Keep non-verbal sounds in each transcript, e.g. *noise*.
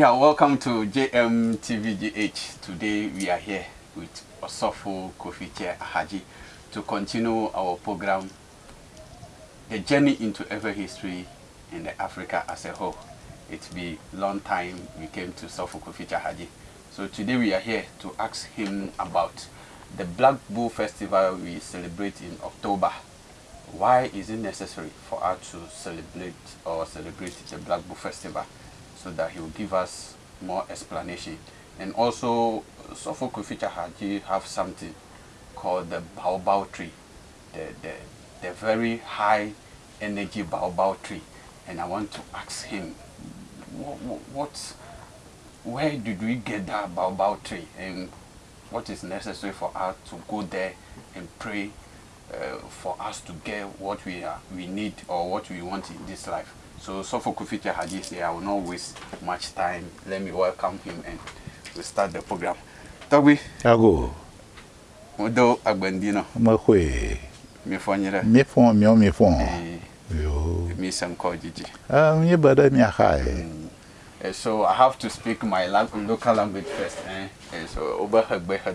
Yeah, welcome to JMTVGH. Today we are here with Osofo Kofi Haji to continue our program, The Journey into Ever History in Africa as a whole. It's been long time we came to Osofo Kofi Haji. So today we are here to ask him about the Black Bull Festival we celebrate in October. Why is it necessary for us to celebrate or celebrate the Black Bull Festival? So that he will give us more explanation. And also, Sophocle Feature Haji have something called the baobab tree, the, the, the very high energy baobab tree. And I want to ask him, what, what, where did we get that baobab tree? And what is necessary for us to go there and pray uh, for us to get what we, are, we need or what we want in this life. So Sofo Kuficha Haji say I will not waste much time. Let me welcome him and we start the program. Tobi. Ago. Modo agbendino. Mo hwe. Me fonyere. Me fon me me fon. Eh. Yo. Me sam ko. Ah, me bada me hai. Uh, so I have to speak my local language first. Eh? Uh, so over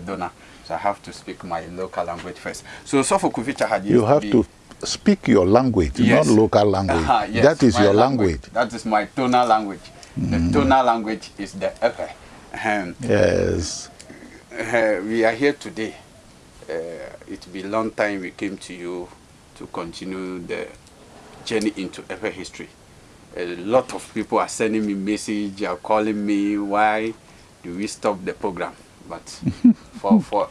Dona. So I have to speak my local language first. So Sofo Kuficha Haji. You have to speak your language, yes. not local language. Uh yes, that is your language. language. That is my tonal language. Mm. The tonal language is the Epe. Um, yes. Uh, we are here today. Uh, it be a long time we came to you to continue the journey into Epe history. A lot of people are sending me message, are calling me, why do we stop the program? But *laughs* for, for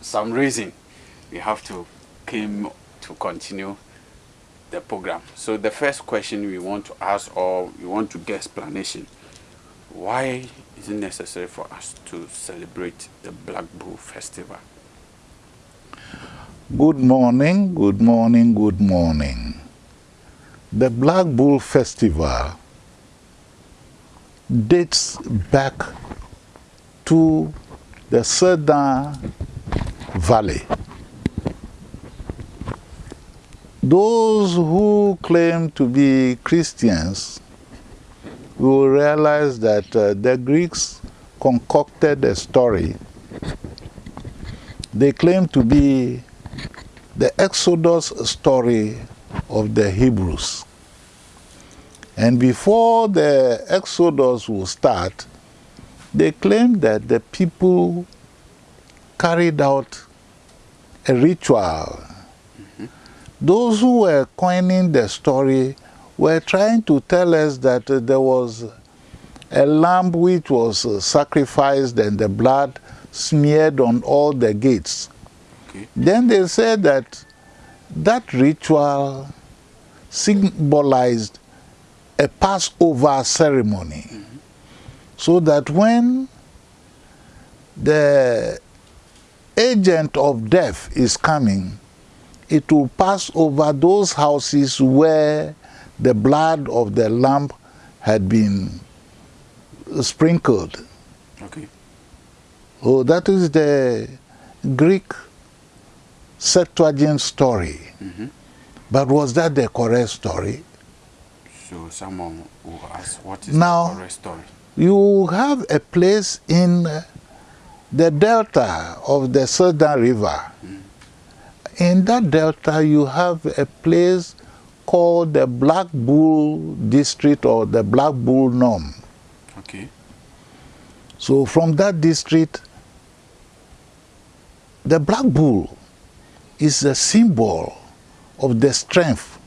some reason, we have to came to continue the program. So the first question we want to ask or we want to get explanation, why is it necessary for us to celebrate the Black Bull Festival? Good morning, good morning, good morning. The Black Bull Festival dates back to the Southern Valley those who claim to be Christians will realize that uh, the Greeks concocted a story. They claim to be the Exodus story of the Hebrews. And before the Exodus will start, they claim that the people carried out a ritual those who were coining the story were trying to tell us that uh, there was a lamb which was uh, sacrificed and the blood smeared on all the gates. Okay. Then they said that that ritual symbolized a Passover ceremony. Mm -hmm. So that when the agent of death is coming, it will pass over those houses where the blood of the lamb had been sprinkled. Okay. Oh, that is the Greek Septuagint story. Mm -hmm. But was that the correct story? So someone will ask, what is now, the correct story? You have a place in the delta of the Southern River. Mm in that delta you have a place called the Black Bull District or the Black Bull Norm. Okay. So from that district, the Black Bull is a symbol of the strength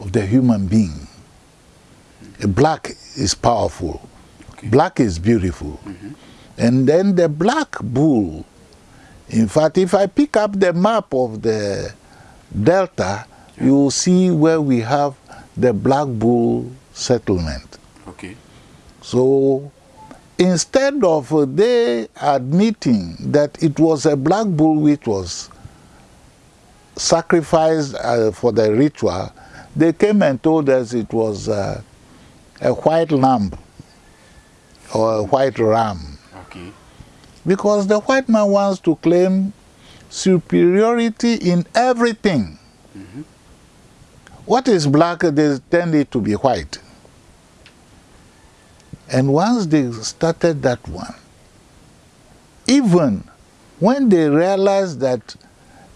of the human being. A black is powerful. Okay. Black is beautiful. Mm -hmm. And then the black bull in fact, if I pick up the map of the delta, yeah. you will see where we have the Black Bull settlement. Okay. So instead of uh, they admitting that it was a black bull which was sacrificed uh, for the ritual, they came and told us it was uh, a white lamb or a white ram. Okay. Because the white man wants to claim superiority in everything. What is black, they tend it to be white. And once they started that one, even when they realized that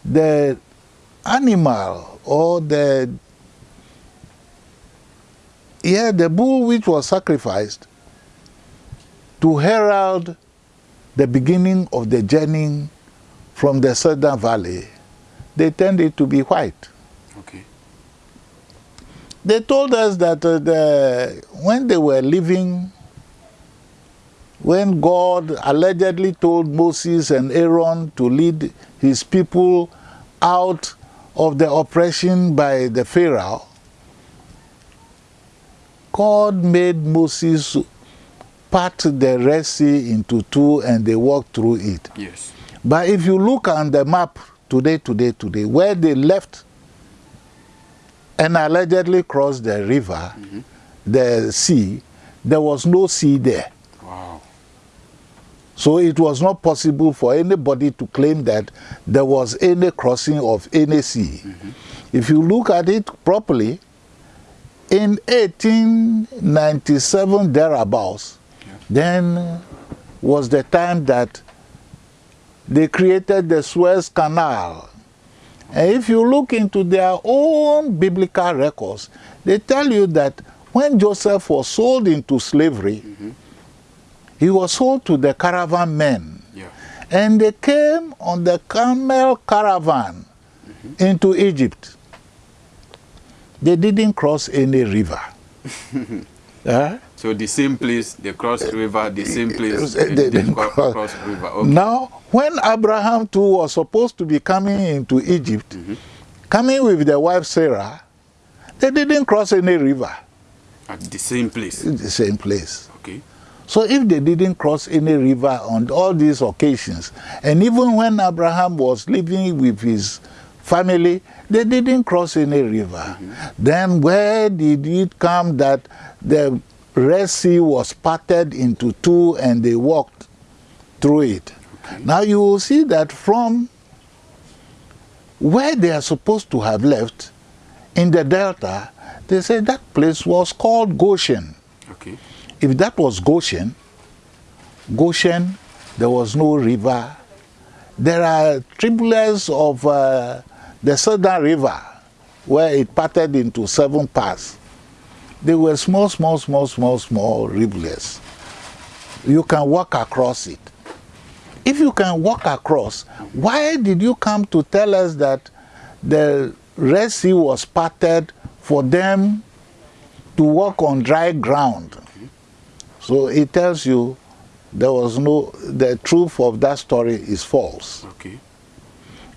the animal or the yeah, the bull which was sacrificed to herald the beginning of the journey from the southern valley, they tended to be white. Okay. They told us that uh, the, when they were living, when God allegedly told Moses and Aaron to lead his people out of the oppression by the Pharaoh, God made Moses part the Red Sea into two and they walked through it. Yes. But if you look on the map today, today, today, where they left and allegedly crossed the river, mm -hmm. the sea, there was no sea there. Wow. So it was not possible for anybody to claim that there was any crossing of any sea. Mm -hmm. If you look at it properly, in 1897 thereabouts. Then was the time that they created the Suez Canal. And if you look into their own biblical records, they tell you that when Joseph was sold into slavery, mm -hmm. he was sold to the caravan men. Yeah. And they came on the camel caravan mm -hmm. into Egypt. They didn't cross any river. *laughs* uh, so the same place they crossed river, the same place they, they, they cross, cross river. Okay. Now, when Abraham too was supposed to be coming into Egypt, mm -hmm. coming with their wife Sarah, they didn't cross any river. At the same place? The same place. Okay. So if they didn't cross any river on all these occasions, and even when Abraham was living with his family, they didn't cross any river. Mm -hmm. Then where did it come that the Red Sea was parted into two and they walked through it? Okay. Now you will see that from where they are supposed to have left, in the delta, they say that place was called Goshen. Okay. If that was Goshen, Goshen, there was no river. There are tributaries of uh, the Southern River, where it parted into seven parts, they were small, small, small, small, small rivulets. You can walk across it. If you can walk across, why did you come to tell us that the Red Sea was parted for them to walk on dry ground? So it tells you there was no, the truth of that story is false. Okay.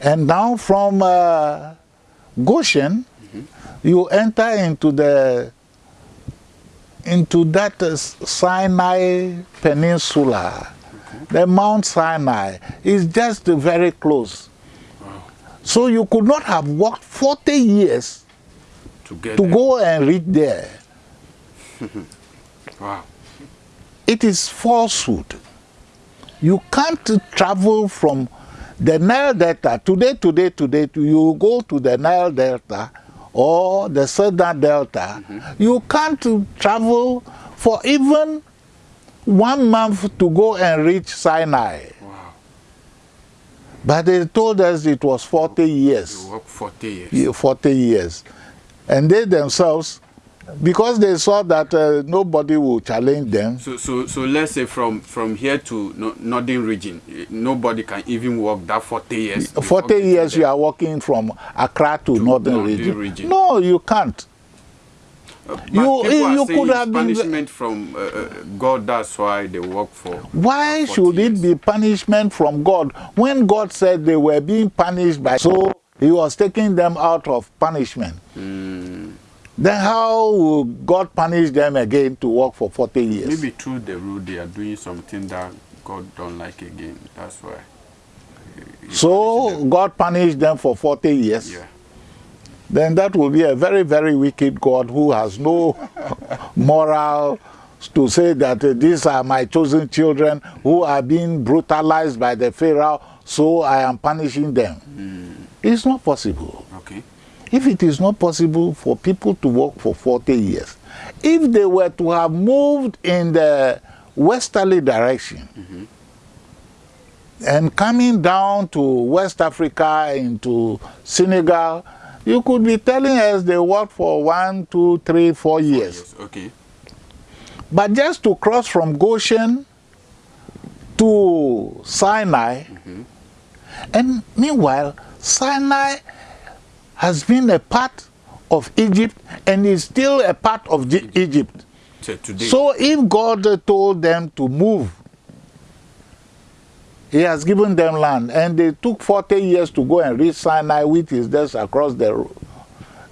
And now from uh, Goshen, mm -hmm. you enter into the into that uh, Sinai Peninsula. Okay. The Mount Sinai is just very close. Wow. So you could not have walked 40 years to, to go and reach there. *laughs* wow. It is falsehood. You can't travel from the Nile Delta, today, today, today, you go to the Nile Delta or the Southern Delta, mm -hmm. you can't travel for even one month to go and reach Sinai. Wow. But they told us it was 40 years. You work 40 years. 40 years. And they themselves because they saw that uh, nobody will challenge them. So, so, so let's say from from here to no, northern region, nobody can even walk that 40 years. 40 years you are walking from Accra to, to northern, northern region. region. No, you can't. Uh, you you could have punishment been from uh, uh, God. That's why they work for. Why should years. it be punishment from God when God said they were being punished by? So He was taking them out of punishment. Mm. Then how will God punish them again to work for 40 years? Maybe through the rule they are doing something that God don't like again. That's why. So God punished them for 40 years? Yeah. Then that will be a very, very wicked God who has no *laughs* moral to say that uh, these are my chosen children who are being brutalized by the Pharaoh, so I am punishing them. Mm. It's not possible. Okay. If it is not possible for people to work for 40 years, if they were to have moved in the westerly direction and coming down to West Africa into Senegal, you could be telling us they worked for one, two, three, four years. Okay. But just to cross from Goshen to Sinai, mm-hmm. and meanwhile, Sinai has been a part of Egypt and is still a part of G- mm. Egypt. So today, So if God told them to move, He has given them land, and they took 40 years to go and reach Sinai, which is just across the,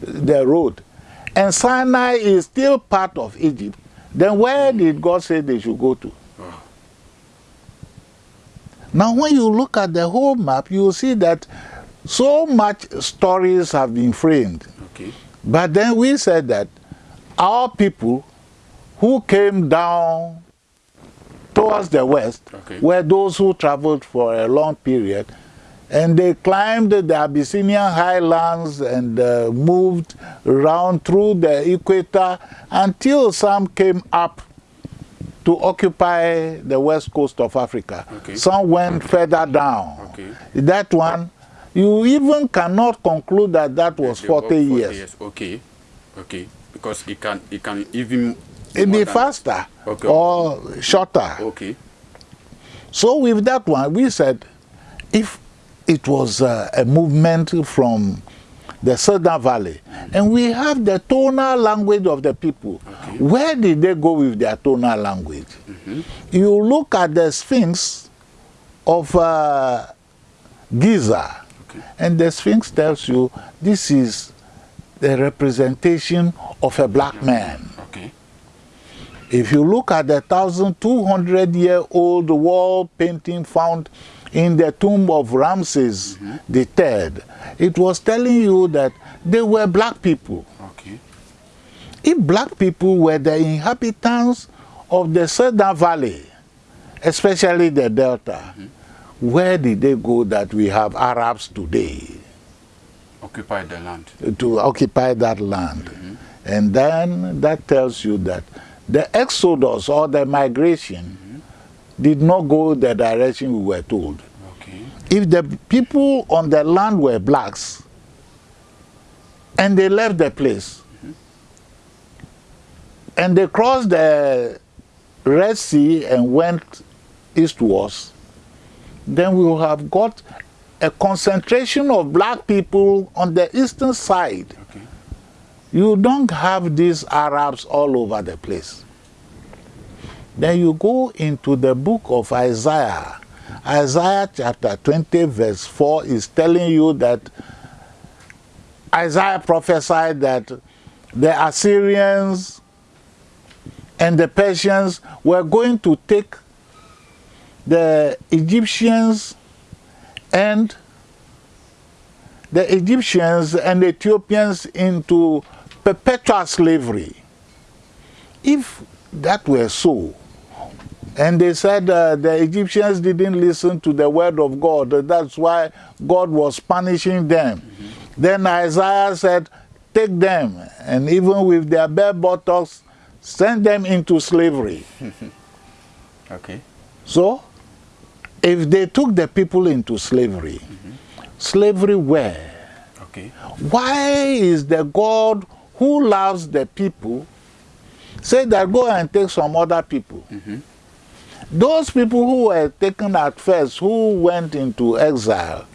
the road. And Sinai is still part of Egypt. Then where mm. did God say they should go to? Oh. Now, when you look at the whole map, you will see that so much stories have been framed. okay, But then we said that our people who came down towards the west Okay. were those who traveled for a long period and they climbed the Abyssinian highlands and uh, moved around through the equator until some came up to occupy the west coast of Africa. Okay. Some went further down. Okay. That one, you even cannot conclude that that was They 40 work years. Okay, okay, because it can it can even It be faster Okay. or shorter. Okay, So with that one, we said if it was uh, a movement from the Southern Valley, and we have the tonal language of the people, Okay. where did they go with their tonal language? You look at the Sphinx of uh, Giza, Okay. and the Sphinx tells you this is the representation of a black man. okay, If you look at the 1,200 year old wall painting found in the tomb of Ramses mm-hmm. the Third, it was telling you that they were black people. okay, If black people were the inhabitants of the Southern Valley, especially the Delta, mm-hmm. Where did they go that we have Arabs today? occupy the land. to occupy that land. Mm-hmm. And then that tells you that the exodus or the migration mm-hmm. did not go the direction we were told. Okay, If the people on the land were blacks and they left the place mm-hmm. and they crossed the Red Sea and went eastwards, then we will have got a concentration of black people on the eastern side. okay, You don't have these Arabs all over the place. Then you go into the book of Isaiah. Isaiah chapter 20, verse 4 is telling you that Isaiah prophesied that the Assyrians and the Persians were going to take the Egyptians and the Egyptians and Ethiopians into perpetual slavery. If that were so, and they said uh, the Egyptians didn't listen to the word of God, that's why God was punishing them. Then Isaiah said, Take them, and even with their bare buttocks, send them into slavery. *laughs* okay, So, if they took the people into slavery, slavery where? okay, Why is the God who loves the people say that go and take some other people? Those people who were taken at first, who went into exile,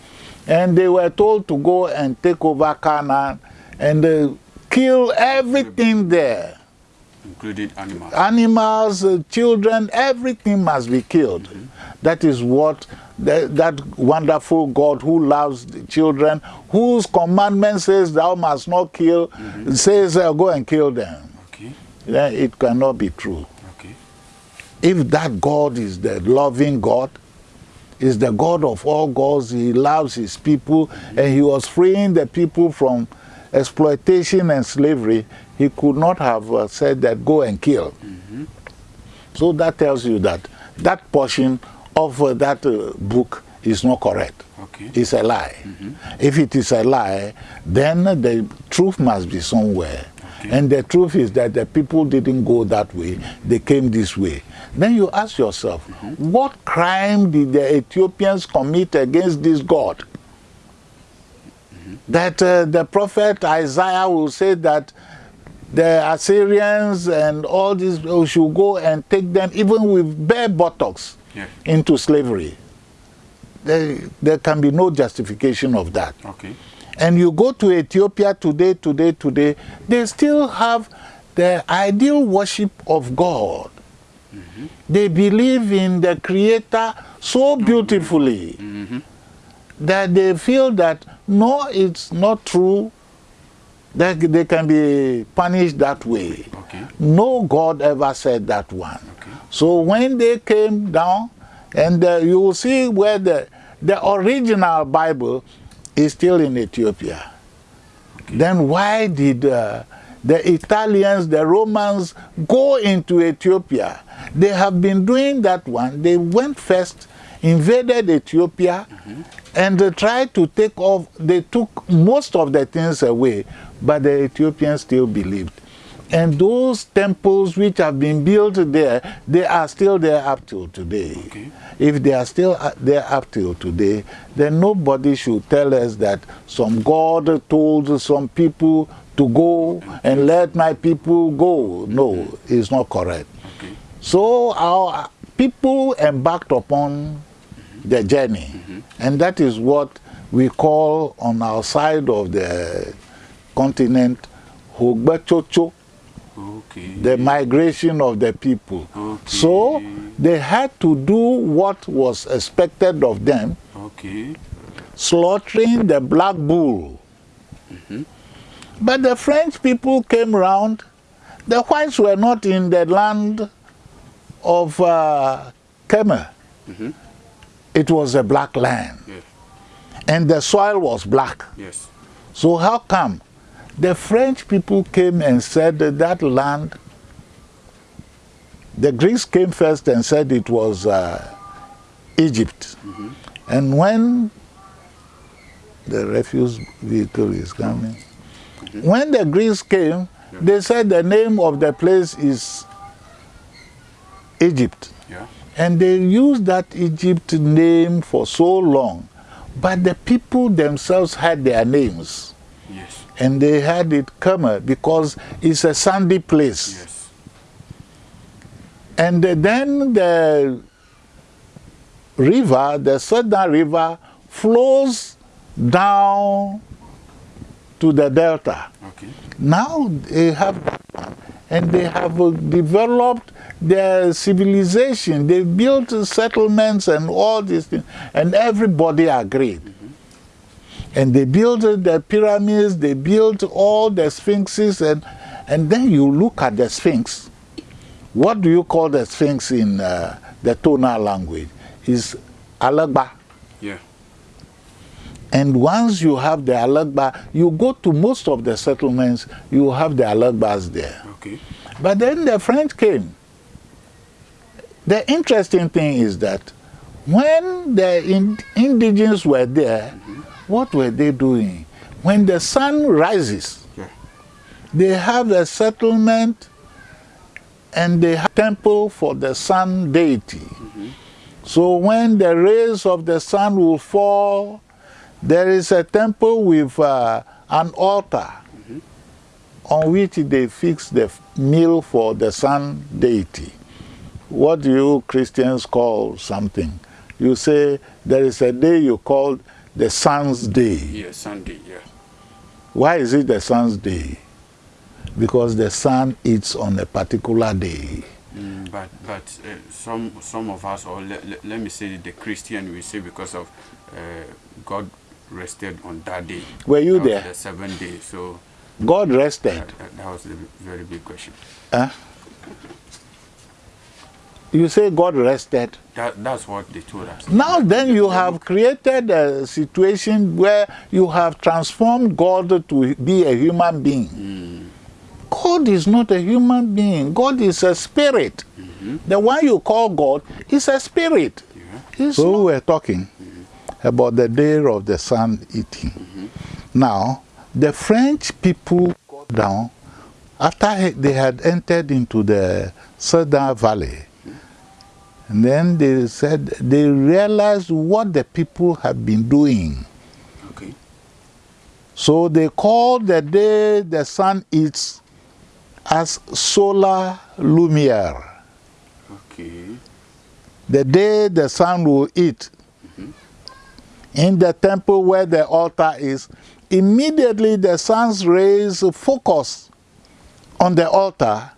and they were told to go and take over Canaan and uh, kill everything there including animals. animals, uh, children, everything must be killed. That is what the, that wonderful God who loves the children, whose commandment says thou must not kill, says uh, go and kill them. Okay, Then it cannot be true. okay, If that God is the loving God, is the God of all gods, he loves his people, and he was freeing the people from exploitation and slavery, he could not have uh, said that go and kill. So that tells you that that portion of uh, that uh, book is not correct. okay, It's a lie. If it is a lie, then the truth must be somewhere. And the truth is that the people didn't go that way, they came this way. Then you ask yourself, what crime did the Ethiopians commit against this God? That uh, the prophet Isaiah will say that the Assyrians and all these people should go and take them, even with bare buttocks, Yeah. into slavery. There, there can be no justification of that. Okay. And you go to Ethiopia today, today, today, they still have the ideal worship of God. Mm-hmm. They believe in the Creator so mm-hmm. beautifully mm-hmm. that they feel that no, it's not true that they can be punished that way. Okay. No God ever said that one. Okay. So when they came down, and uh, you will see where the, the original Bible is still in Ethiopia. Then why did uh, the Italians, the Romans go into Ethiopia? They have been doing that one. They went first, invaded Ethiopia, and uh, tried to take off. They took most of the things away, but the Ethiopians still believed. And those temples which have been built there, they are still there up till today. Okay. If they are still uh, there up till today, then nobody should tell us that some God told some people to go and let my people go. No, it's not correct. Okay. So our people embarked upon the journey, and that is what we call on our side of the continent Hogbetsotso, Okay. the migration of the people. Okay. So they had to do what was expected of them, Okay. slaughtering the black bull. But the French people came round. The whites were not in the land of uh, Kemer. It was a black land, Yes. and the soil was black. Yes. So how come the French people came and said that that land, the Greeks came first and said it was uh, Egypt. And when the refuse vehicle is coming, when the Greeks came, they said the name of the place is Egypt. Yeah. And they used that Egypt name for so long. But the people themselves had their names. Yes. And they had it Kemer because it's a sandy place. Yes. And then the river, the southern river, flows down to the delta. Okay. Now they have, and they have developed their civilization. They built settlements and all these things, and everybody agreed. And they built the pyramids, they built all the sphinxes, and, and then you look at the sphinx. What do you call the sphinx in uh, the tonal language? Is alagba. Yeah. And once you have the alagba, you go to most of the settlements, you have the alagbas there. Okay. But then the French came. The interesting thing is that when the in- indigenous were there, what were they doing? When the sun rises, Yeah. they have a settlement and they have temple for the sun deity. So when the rays of the sun will fall, there is a temple with uh, an altar on which they fix the meal for the sun deity. What do you Christians call something? You say there is a day you call the sun's day. Yeah. Sunday. Yeah. Why is it the sun's day? Because the sun eats on a particular day. Mm, but but uh, some some of us, or le, le- let me say the Christian, we say because of uh, God rested on that day. Were you That there? The seventh day. So God rested. that, that, that was a very big question. Huh? You say God rested. That that's what they told us. Now then you have created a situation where you have transformed God to be a human being. Hmm. God is not a human being. God is a spirit. Mm-hmm. The one you call God is a spirit. Yeah. so we're talking mm-hmm. about the day of the sun eating. Mm-hmm. Now, the French people got down after they had entered into the Southern Valley, and then they said they realized what the people had been doing. Okay. So they called the day the sun eats as solar lumiere. Okay. The day the sun will eat. Mm-hmm. In the temple where the altar is, immediately the sun's rays focus on the altar,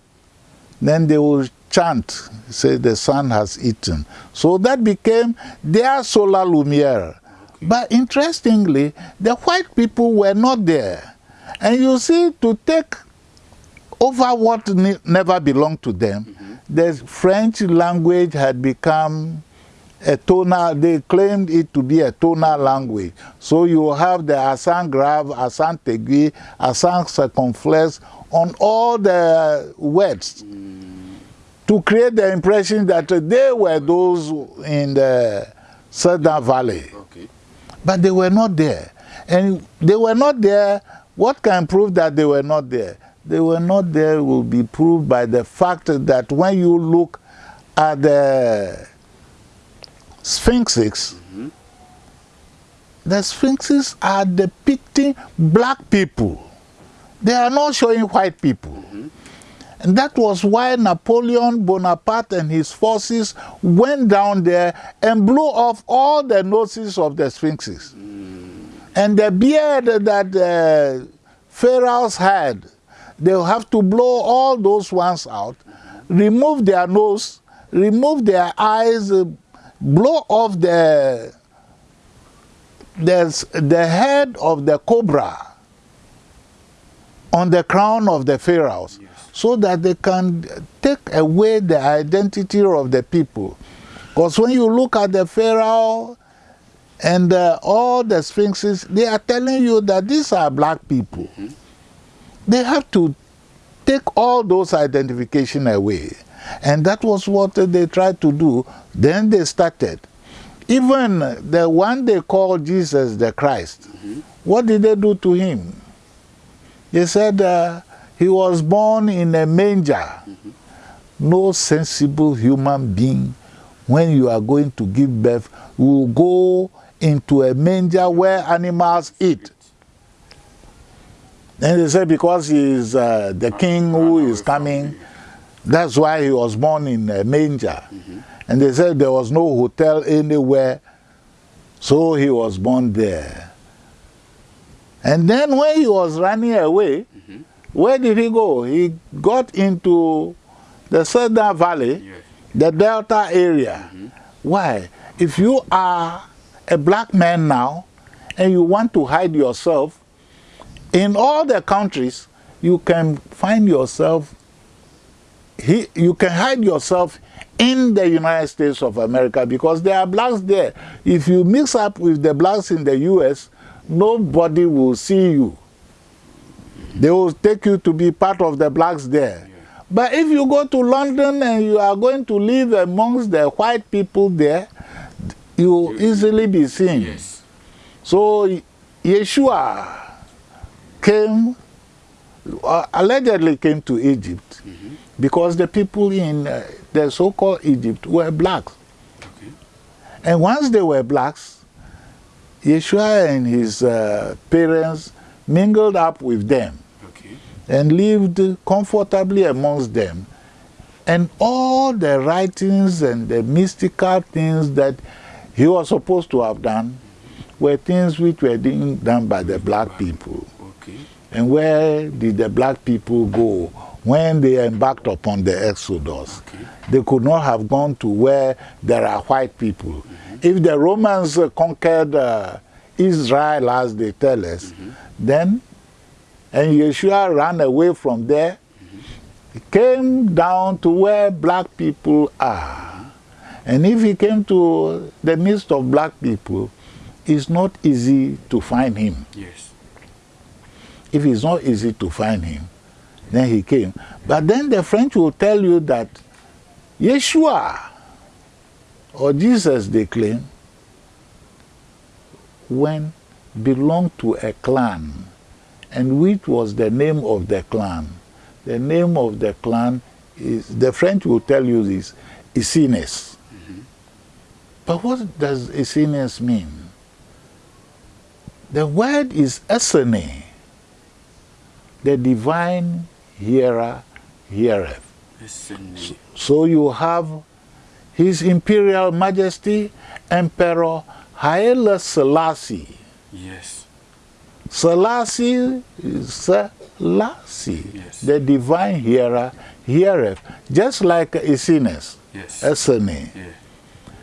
then they will chant, say the sun has eaten. So that became their solar lumiere. But interestingly, the white people were not there. And you see, to take over what ne never belonged to them, mm-hmm. the French language had become a tonal, they claimed it to be a tonal language. So you have the accent grave, accent aigu, accent circumflex on all the words mm. To create the impression that uh, they were those in the Southern Valley. Okay. But they were not there. And they were not there. What can prove that they were not there? They were not there will be proved by the fact that when you look at the sphinxes, mm-hmm. the sphinxes are depicting black people. They are not showing white people. Mm-hmm. And that was why Napoleon Bonaparte and his forces went down there and blew off all the noses of the sphinxes. And the beard that the pharaohs had, they'll have to blow all those ones out, remove their nose, remove their eyes, uh, blow off the, the, the head of the cobra on the crown of the pharaohs so that they can take away the identity of the people. Because when you look at the pharaoh and uh, all the sphinxes, they are telling you that these are black people. They have to take all those identification away. And that was what they tried to do. Then they started. Even the one they called Jesus the Christ, what did they do to him? They said uh, he was born in a manger. No sensible human being, when you are going to give birth, will go into a manger where animals eat. And they said because he is uh, the king who is coming, that's why he was born in a manger. And they said there was no hotel anywhere, so he was born there. And then when he was running away, where did he go? He got into the Southern Valley, Yes. the Delta area. Mm-hmm. Why? If you are a black man now and you want to hide yourself, in all the countries, you can find yourself, he, you can hide yourself in the United States of America because there are blacks there. If you mix up with the blacks in the US, nobody will see you. They will take you to be part of the blacks there. But if you go to London and you are going to live amongst the white people there, you will easily be seen. Yes. So Yeshua came, uh, allegedly came to Egypt because the people in uh, the so-called Egypt were blacks. Okay. And once they were blacks, Yeshua and his uh, parents mingled up with them Okay. and lived comfortably amongst them. And all the writings and the mystical things that he was supposed to have done were things which were being done by the black people. Okay. And where did the black people go when they embarked upon the Exodus? Okay. They could not have gone to where there are white people. If the Romans conquered uh, Israel, as they tell us, then, and Yeshua ran away from there, he came down to where black people are. And if he came to the midst of black people, it's not easy to find him Yes. if it's not easy to find him, then he came. But then the French will tell you that Yeshua or Jesus, they claim, when belonged to a clan, and which was the name of the clan, the name of the clan is, the French will tell you this, Isines. Mm-hmm. But what does Isines mean? The word is Esene, the divine hearer heareth. Esene. So you have His Imperial Majesty Emperor Haile Selassie. Yes. Selassie is Selassie, Yes. the divine hearer heareth, just like Isines, Yes. Esene. yeah.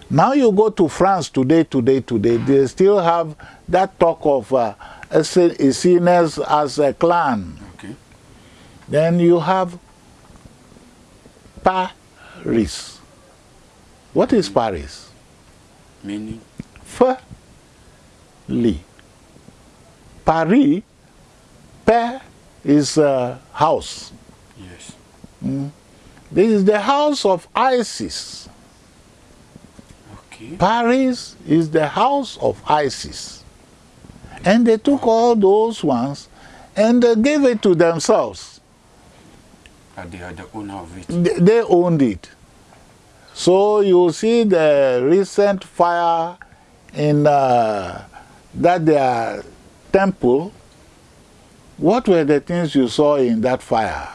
Now you go to France today, today, today, they still have that talk of uh, Isines as a clan. Okay. Then you have Paris. What is Paris? Meaning. Fali. Paris, Pa is a house. Yes. This is the house of Isis. Okay. Paris is the house of Isis. And they took all those ones and they gave it to themselves. But they are the owner of it. They they owned it. So you see the recent fire in uh, that their temple. What were the things you saw in that fire?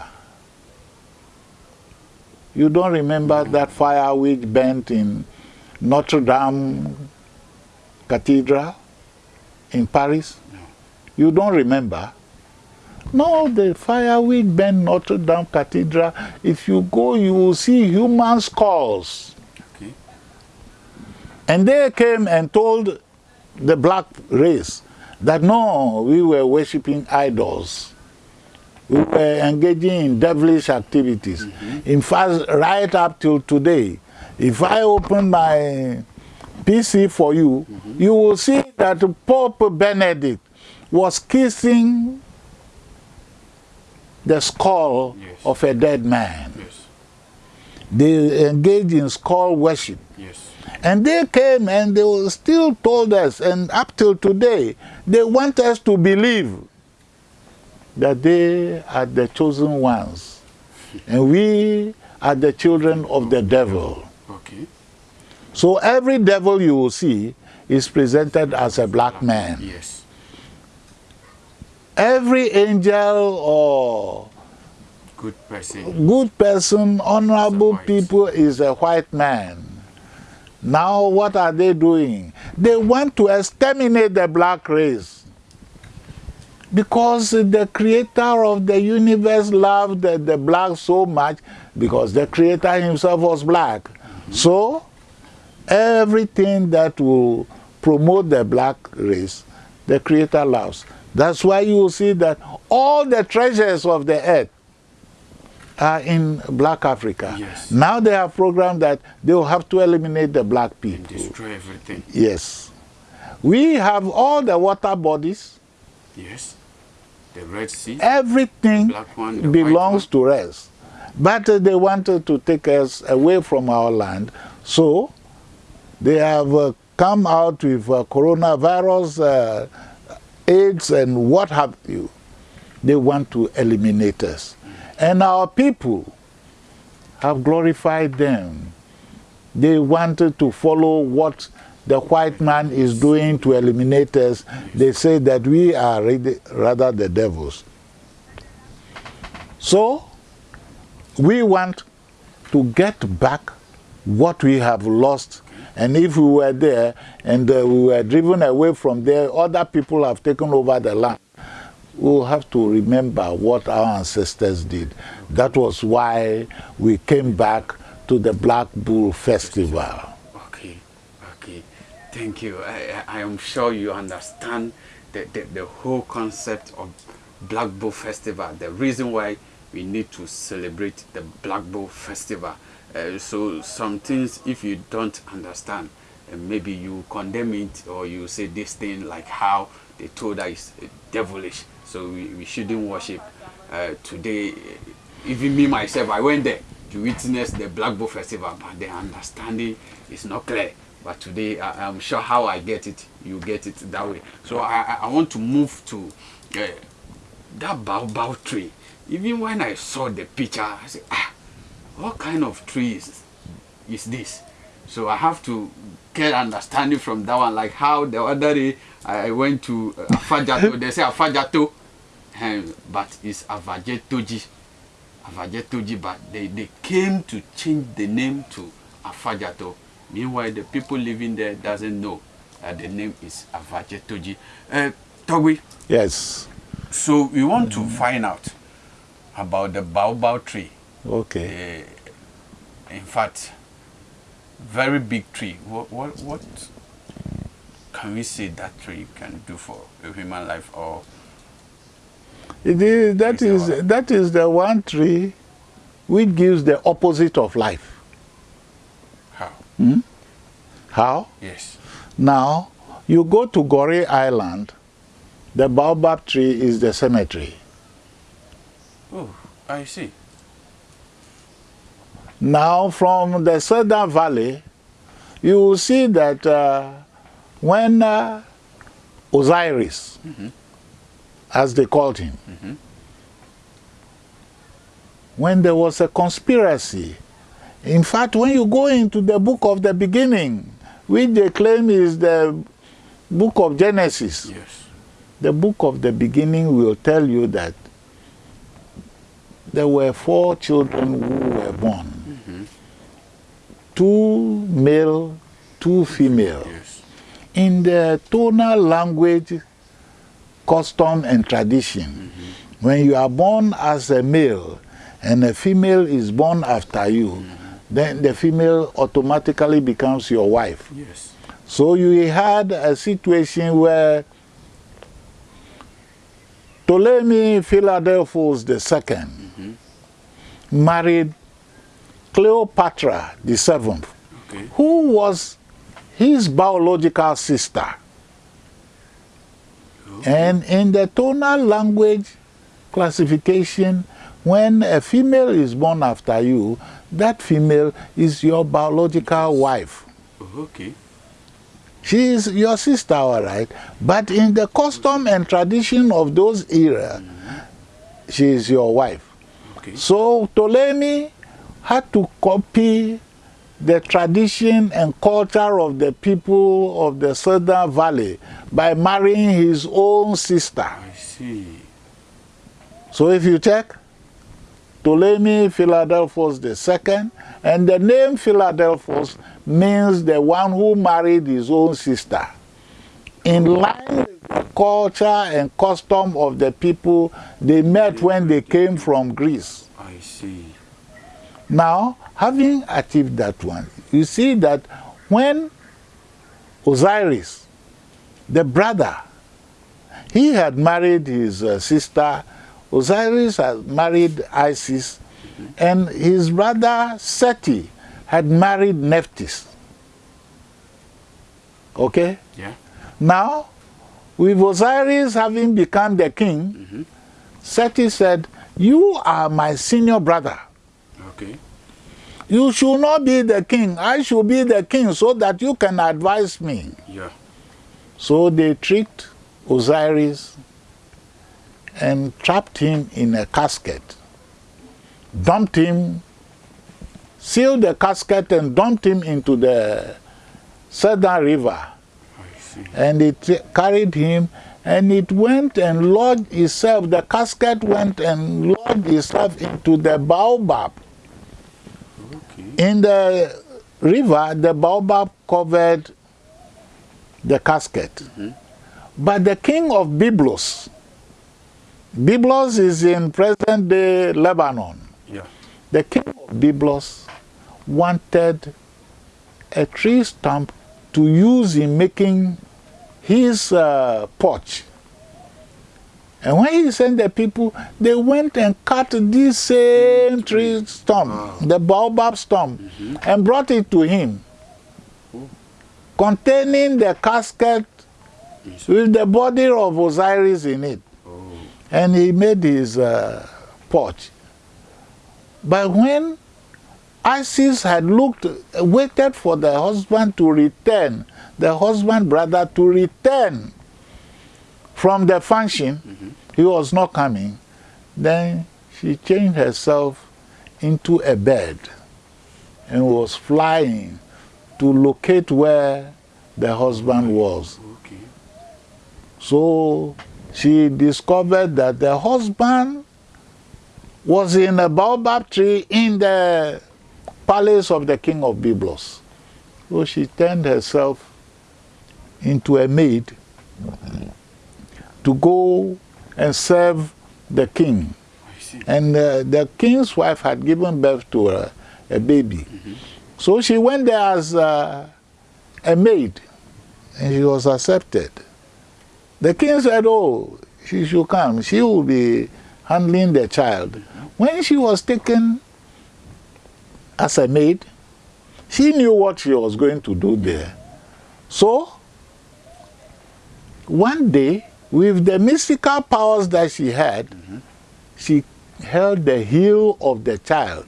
You don't remember that fire which burnt in Notre Dame Cathedral in Paris? You don't remember? No, the fire which burnt Notre Dame Cathedral, if you go, you will see human skulls. Okay. And they came and told the black race that no, we were worshipping idols. We were engaging in devilish activities. Mm-hmm. In fact, right up till today, if I open my PC for you, mm-hmm. you will see that Pope Benedict was kissing the skull Yes. of a dead man. Yes. They engaged in skull worship. Yes. And they came and they still told us, and up till today, they want us to believe that they are the chosen ones. And we are the children of the devil. Okay. So every devil you will see is presented as a black man. Yes. Every angel or Good person. good person, honorable people is a white man. Now, what are they doing? They want to exterminate the black race. Because the creator of the universe loved the, the black so much, because the creator himself was black. So, everything that will promote the black race, the creator loves. That's why you will see that all the treasures of the earth are in black Africa. Yes. Now they have programmed that they will have to eliminate the black And people. destroy everything. Yes. We have all the water bodies, Yes. The Red Sea. everything one, belongs to us. But uh, they wanted to take us away from our land. So they have uh, come out with uh, coronavirus, uh, AIDS, and what have you. They want to eliminate us. And our people have glorified them. They wanted to follow what the white man is doing to eliminate us. They say that we are rather the devils. So, we want to get back what we have lost. And if we were there and uh, we were driven away from there, other people have taken over the land. We'll have to remember what our ancestors did. That was why we came back to the Black Bull Festival. Okay, okay. Thank you. I, I am sure you understand the, the, the whole concept of Black Bull Festival, the reason why we need to celebrate the Black Bull Festival. Uh, so some things, if you don't understand, uh, maybe you condemn it or you say this thing like how they told us uh, devilish. So we, we shouldn't worship. Uh, today, even me myself, I went there to witness the Black Bull Festival, but the understanding is not clear. But today, I, I'm sure how I get it, you get it that way. So I, I- want to move to uh, that baobab tree. even when I saw the picture, I said, ah, what kind of trees is this? So I have to get understanding from that one, like how the other day I went to uh, Afadjato, they say Afadjato, um, but it's Avajetoji. Avajetoji, but they, they came to change the name to Afadjato. Meanwhile, the people living there doesn't know that the name is Avajetoji. Uh, Togwi, Yes. so we want to find out about the baobab tree. Okay. Uh, in fact, very big tree. What, what, what can we say that tree can do for a human life or It is, that, Is that is the one tree which gives the opposite of life. how? How? Yes. Now, you go to Goree Island, the baobab tree is the cemetery. Oh, I see. Now, from the Southern Valley, you will see that uh, when uh, Osiris, as they called him, when there was a conspiracy, in fact, when you go into the book of the beginning, which they claim is the book of Genesis, Yes. the book of the beginning will tell you that there were four children who were born two male, two female. Yes. In the tonal language, custom, and tradition, when you are born as a male and a female is born after you, then the female automatically becomes your wife. Yes. So you had a situation where Ptolemy Philadelphus II married Cleopatra the seventh, Okay. who was his biological sister. And in the tonal language classification, when a female is born after you, that female is your biological wife. Okay. She is your sister, all right. But in the custom and tradition of those era, she is your wife. Okay. So Ptolemy had to copy the tradition and culture of the people of the Southern Valley by marrying his own sister. I see. So if you check, Ptolemy Philadelphus II, and the name Philadelphus means the one who married his own sister. In line with the culture and custom of the people they met when they came from Greece. I see. Now, having achieved that one, you see that when Osiris, the brother, he had married his uh, sister, Osiris had married Isis, and his brother Seti had married Nephthys. Okay? Yeah. Now, with Osiris having become the king, Seti said, You are my senior brother. You should not be the king. I should be the king so that you can advise me. Yeah. So they tricked Osiris and trapped him in a casket, dumped him, sealed the casket, and dumped him into the Southern River. And it carried him and it went and lodged itself, the casket went and lodged itself into the baobab. In the river, the baobab covered the casket. But the king of Byblos, Byblos is in present day Lebanon. Yeah. The king of Byblos wanted a tree stump to use in making his uh, porch. And when he sent the people, they went and cut this same tree stump, the baobab stump, and brought it to him, containing the casket with the body of Osiris in it. Oh. And he made his uh, porch. But when Isis had looked, waited for the husband to return, the husband brother to return from the function, he was not coming. Then she changed herself into a bird and was flying to locate where the husband was. Okay. So she discovered that the husband was in a baobab tree in the palace of the king of Byblos. So she turned herself into a maid to go and serve the king. And uh, the king's wife had given birth to a, a baby. So she went there as uh, a maid and she was accepted. The king said, Oh, she should come. She will be handling the child. When she was taken as a maid, she knew what she was going to do there. So, one day, with the mystical powers that she had, she held the heel of the child.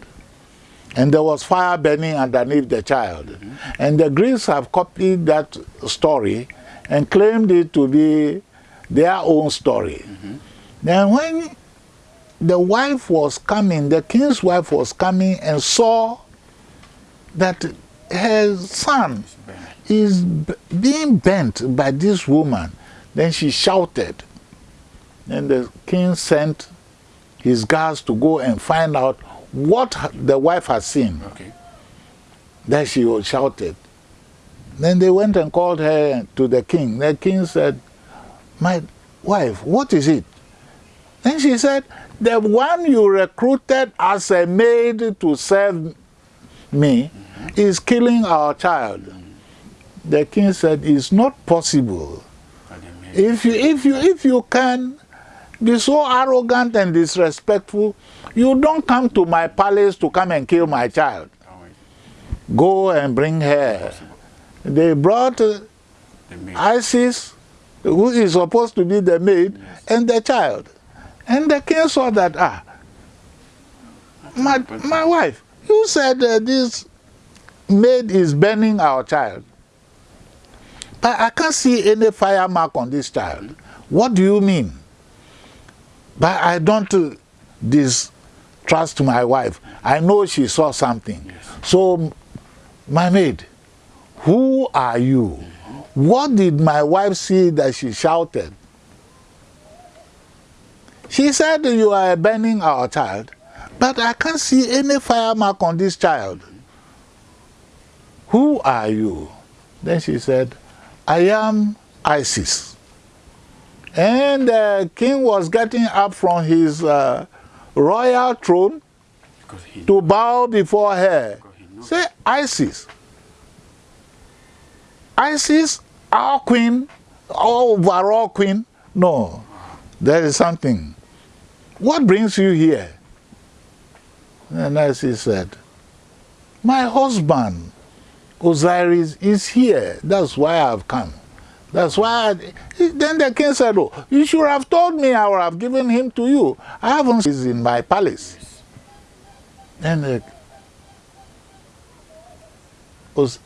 And there was fire burning underneath the child. And the Greeks have copied that story and claimed it to be their own story. Then, when the wife was coming, the king's wife was coming and saw that her son is being bent by this woman. Then she shouted. And the king sent his guards to go and find out what the wife had seen. Okay. Then she shouted. Then they went and called her to the king. The king said, My wife, what is it? Then she said, The one you recruited as a maid to serve me is killing our child. The king said, It's not possible. But the maid- If you, if you, if you can be so arrogant and disrespectful, you don't come to my palace to come and kill my child. Go and bring her. They brought uh. Isis, who is supposed to be the maid, and the child. And the king saw that, ah, my, my wife, you said uh, this maid is burning our child. But I can't see any fire mark on this child. What do you mean? But I don't uh, distrust my wife. I know she saw something. Yes. So, my maid, who are you? What did my wife see that she shouted? She said, You are burning our child, but I can't see any fire mark on this child. Who are you? Then she said, I am Isis. And the king was getting up from his uh, royal throne to bow before her. he. Say Isis. Isis, our queen, our overall queen. No, there is something. What brings you here? And Isis said, My husband, Osiris, is here. That's why I've come. That's why. I, then the king said, Oh, you should have told me I would have given him to you. I haven't. He's in my palace. Then the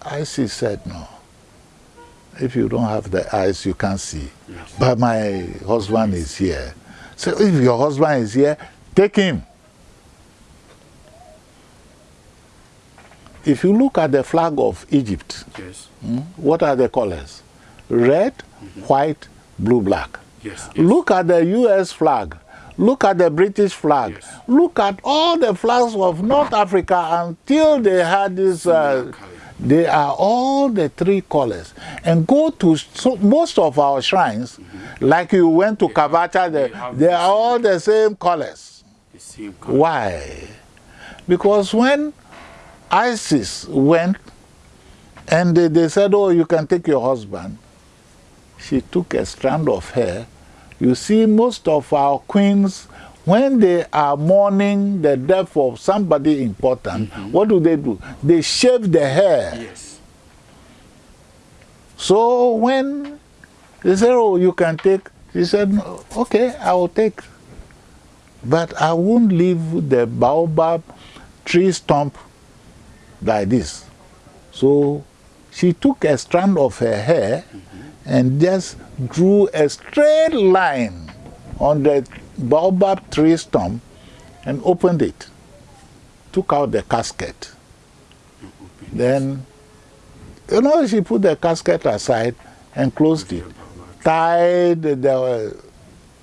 Isis said, No. If you don't have the eyes, you can't see. Yes. But my husband is here. So if your husband is here, take him. If you look at the flag of Egypt, Yes. hmm, what are the colors? Red, white, blue, black. Yes. yes. Look at the US flag. Look at the British flag. Yes. Look at all the flags of North Africa until they had this. Uh, they are all the three colors. And go to so, most of our shrines, like you went to Kavacha, they they, have they the are all the same colors. The same color. Why? Because when Isis went and they, they said, Oh, you can take your husband, she took a strand of hair. You see, most of our queens, when they are mourning the death of somebody important, mm-hmm. what do they do? They shave the hair. Yes. So when they said, Oh, you can take, she said, Okay, I will take. But I won't leave the baobab tree stump like this. So she took a strand of her hair and just drew a straight line on the baobab tree stump and opened it, took out the casket. Then, you know, she put the casket aside and closed it, tied the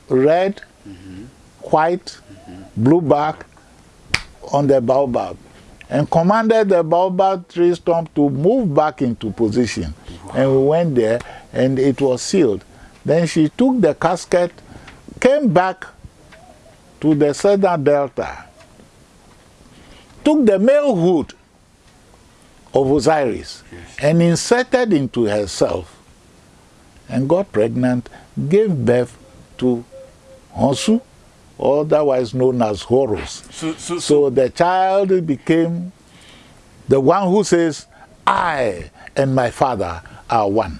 red, white, blue bark on the baobab and commanded the baobab tree stump to move back into position. Wow. And we went there and it was sealed. Then she took the casket, came back to the southern delta, took the male hood of Osiris yes. and inserted into herself and got pregnant, gave birth to Honsu, otherwise known as Horus. So, so, so the child became the one who says, I and my father are one.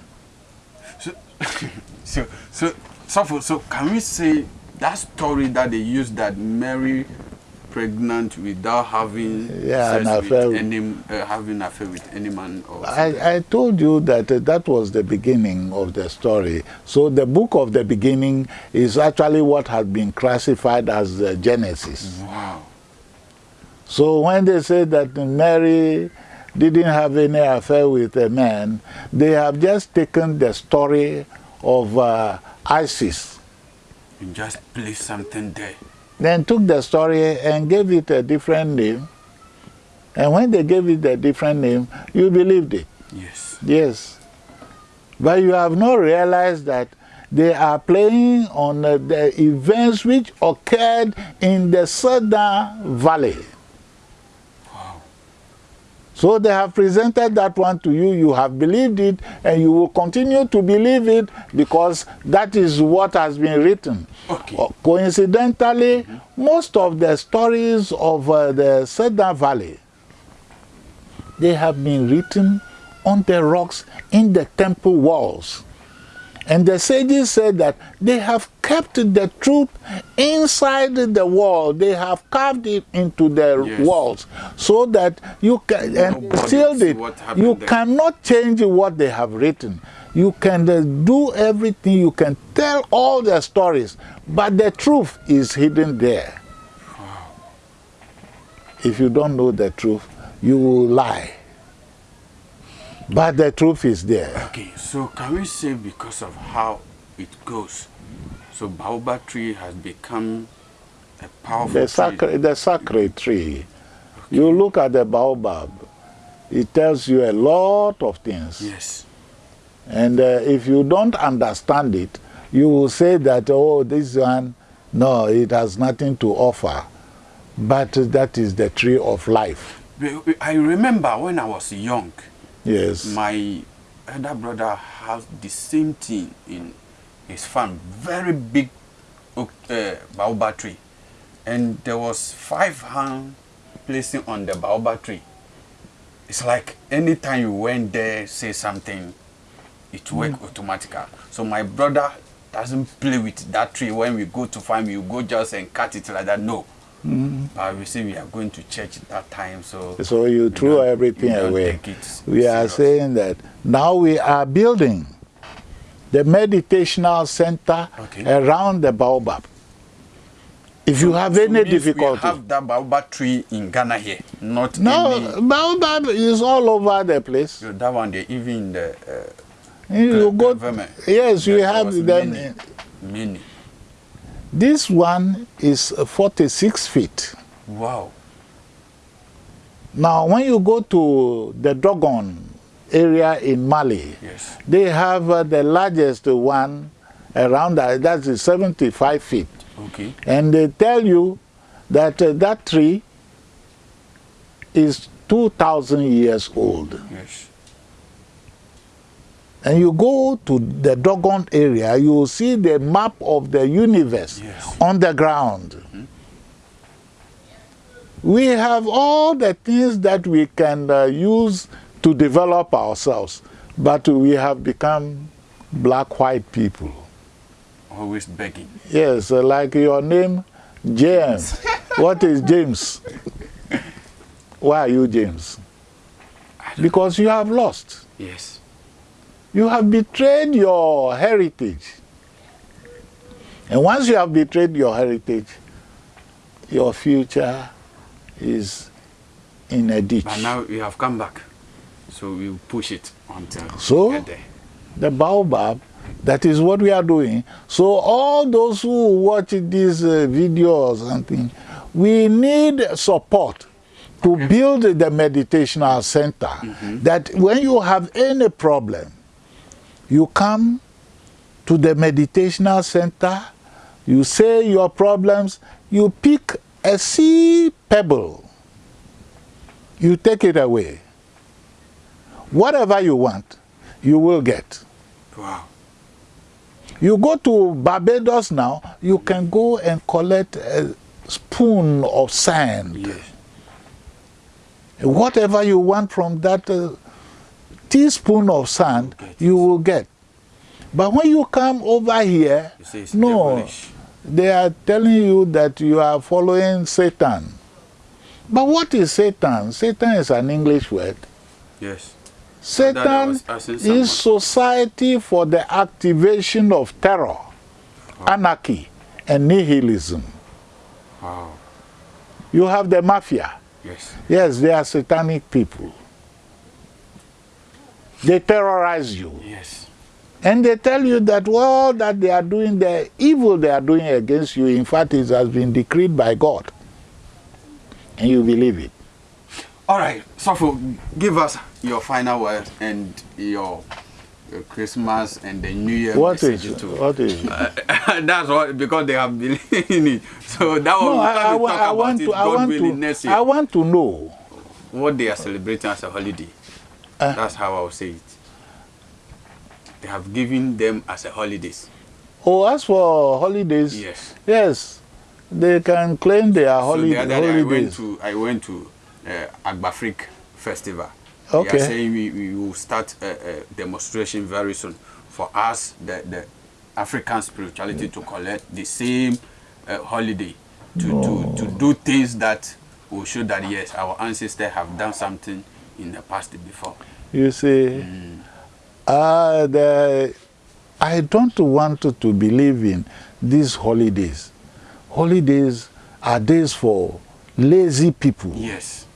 So, *laughs* so, so, so, so can we say that story that they used that Mary pregnant without having yeah, an affair with any, uh, having affair with any man? Or I, I told you that uh, that was the beginning of the story. So the book of the beginning is actually what has been classified as uh, Genesis. Wow. So when they say that Mary didn't have any affair with a man, they have just taken the story of uh, Isis. And just place something there then took the story and gave it a different name. And when they gave it a different name, you believed it. Yes. Yes. But you have not realized that they are playing on the events which occurred in the Southern Valley. So they have presented that one to you, you have believed it, and you will continue to believe it because that is what has been written. Okay. Uh, coincidentally, mm -hmm. most of the stories of uh, the Cedar Valley, they have been written on the rocks in the temple walls. And the sages said that they have kept the truth inside the wall. They have carved it into the yes. walls so that you can and sealed it. You there. cannot change what they have written. You can uh, do everything. You can tell all the stories, but the truth is hidden there. If you don't know the truth, you will lie. But the truth is there. Okay, so can we say because of how it goes, so baobab tree has become a powerful the tree? the sacred tree. Okay. You look at the baobab, it tells you a lot of things. Yes. And uh, if you don't understand it, you will say that, oh, this one, no, it has nothing to offer. But that is the tree of life. I remember when I was young, Yes. My elder brother has the same thing in his farm, very big uh, baobab tree. And there was five hand placing on the baobab tree. It's like anytime you went there, say something, it work mm. automatically. So my brother doesn't play with that tree. When we go to farm, you go just and cut it like that. No. Mm. But we say we are going to church at that time, so so you threw everything away. We are saying that now we are building the meditational center okay. around the baobab. If so, you have so any difficulty, we have that baobab tree in Ghana here, not no any... baobab is all over the place. So that one, they even in the uh, you go. Yes, we have them. Many, many. This one is 46 feet. Wow. Now, when you go to the Dogon area in Mali, yes. they have uh, the largest one around that, that's 75 feet. Okay. And they tell you that uh, that tree is 2,000 years old. Yes and you go to the Dogon area, you will see the map of the universe yes. on the ground. Mm -hmm. We have all the things that we can uh, use to develop ourselves, but we have become black-white people. Always begging. Yes, uh, like your name, James. *laughs* what is James? Why are you James? Because you have lost. Yes. You have betrayed your heritage. And once you have betrayed your heritage, your future is in a ditch. But now you have come back. So we push it until So? we get there. the baobab that is what we are doing so all those who watch these uh, videos and things we need support to build the meditational center that when you have any problem you come to the meditational center you say your problems you pick a sea pebble you take it away whatever you want you will get Wow. you go to Barbados now, you can go and collect a spoon of sand. Yes. Whatever you want from that uh, teaspoon of sand, you will get. But when you come over here, no, devilish. they are telling you that you are following Satan. But what is Satan? Satan is an English word. Yes. Satan was asking someone. is society for the activation of terror, anarchy, and nihilism. Wow. You have the mafia. Yes. Yes, they are satanic people. They terrorize you. Yes. And they tell you that all that they are doing, the evil they are doing against you, in fact, it has been decreed by God. And you believe it. All right. Sofo, give us your final word and your, your Christmas and the New Year What is message too. What is *laughs* That's what because they have believed *laughs* in it. So that one No, we I, I, talk I about want it. to. I God want willing to. I want to know. what they are celebrating as a holiday. Uh. That's how I will say it. They have given them as a holidays. Oh, as for holidays, Yes. yes, they can claim their So holi- the other day I went to I went to uh, Agbafrik festival. They Okay. are saying we, we will start a, a demonstration very soon for us the, the African spirituality to collect the same uh, holiday to, to, to do things that will show that yes our ancestors have done something in the past before. You see, uh, the, I don't want to, to believe in these holidays. Holidays are days for lazy people. Yes.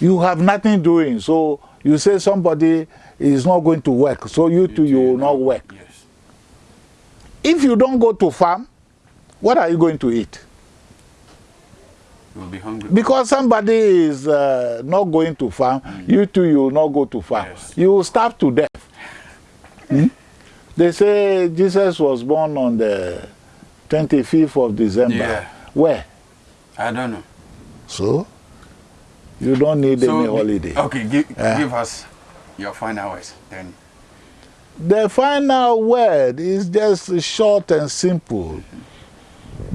You have nothing doing, so you say somebody is not going to work, so you too you will not work. Yes. If you don't go to farm, what are you going to eat? Will be hungry. Because somebody is uh, not going to farm, you too, you will not go to farm. Yes. You will starve to death. Hmm? They say Jesus was born on the 25th of December. Yeah. Where? I don't know. So, you don't need So, any holiday. Okay, give, Yeah. give us your final words then. The final word is just short and simple.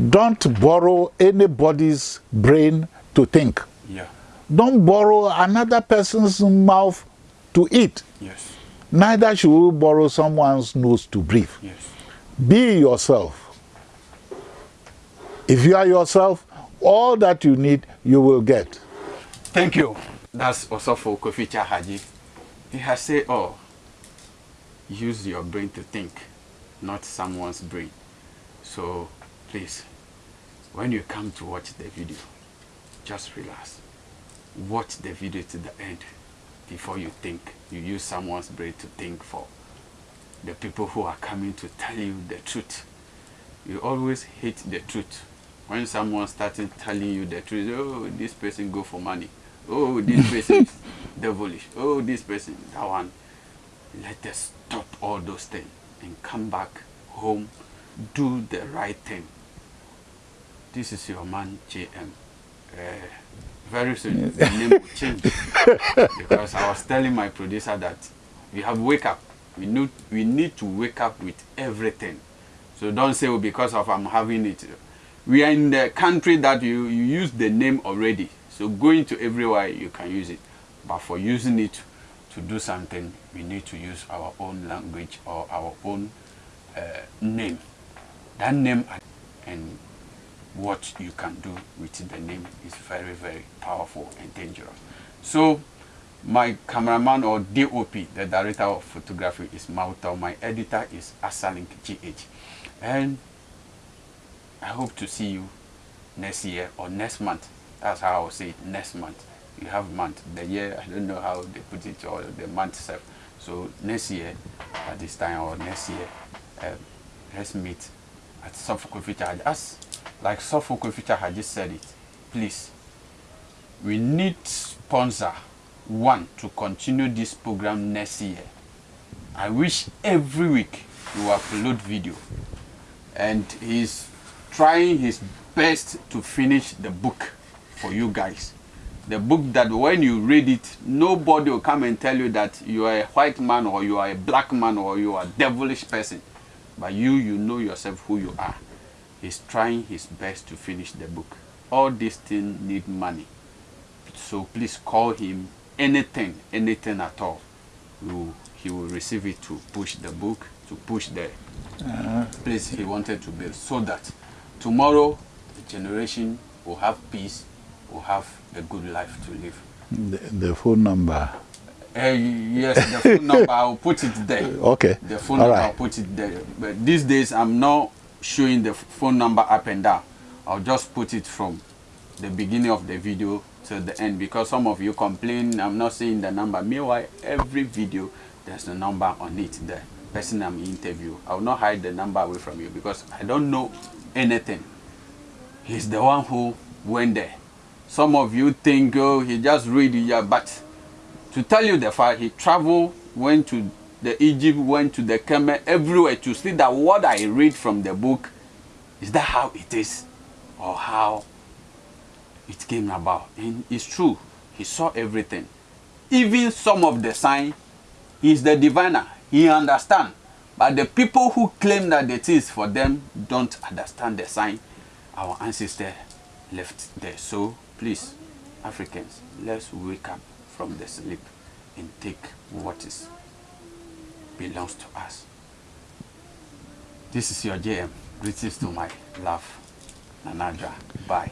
Don't borrow anybody's brain to think. Yeah. Don't borrow another person's mouth to eat. Yes. Neither should you borrow someone's nose to breathe. Yes. Be yourself. If you are yourself, all that you need, you will get. Thank you. That's also for Kofi Haji. He has said, oh, use your brain to think, not someone's brain. So please, when you come to watch the video, just relax. Watch the video to the end before you think. You use someone's brain to think for the people who are coming to tell you the truth. You always hate the truth. When someone started telling you the truth, oh, this person go for money. Oh, this person is *laughs* devilish. Oh, this person, that one. Let us stop all those things and come back home, do the right thing. This is your man, JM. Uh, very soon, the name will change. *laughs* because I was telling my producer that we have wake up. We need, we need to wake up with everything. So don't say, oh, because of I'm having it. We are in the country that you, you use the name already. So going to everywhere, you can use it. But for using it to do something, we need to use our own language or our own uh, name. That name and what you can do with the name is very, very powerful and dangerous. So my cameraman or DOP, the director of photography is Mauta. My editor is Asalink GH. And I hope to see you next year or next month. That's how I'll say it, next month. You have month. The year, I don't know how they put it, or the month itself. So next year, at this time, or next year, um, let's meet at Suffolk Future. As like Suffolk Future just said it, please, we need sponsor one to continue this program next year. I wish every week you upload video and he's trying his best to finish the book for you guys. The book that when you read it, nobody will come and tell you that you are a white man or you are a black man or you are a devilish person. But you, you know yourself who you are. He's trying his best to finish the book. All these things need money. So please call him anything, anything at all. He will receive it to push the book, to push the place he wanted to build. So that tomorrow the generation will have peace, will have a good life to live. The, the phone number. Uh, yes, the phone number, I'll put it there. *laughs* Okay. The phone All number, right. I'll put it there. But these days, I'm not showing the phone number up and down. I'll just put it from the beginning of the video to the end because some of you complain I'm not saying the number. Meanwhile, every video, there's a number on it. The person I'm interview. I will not hide the number away from you because I don't know anything. He's the one who went there. Some of you think, oh, he just read yeah, but to tell you the fact, he traveled, went to the Egypt, went to the Kemet, everywhere to see that what I read from the book, is that how it is? Or how it came about? And it's true. He saw everything. Even some of the sign, he's the diviner. He understand. But the people who claim that it is for them don't understand the sign. Our ancestor left there. So please, Africans, let's wake up from the sleep and take what is belongs to us. This is your JM. Greetings to my love, Nanadra. Bye.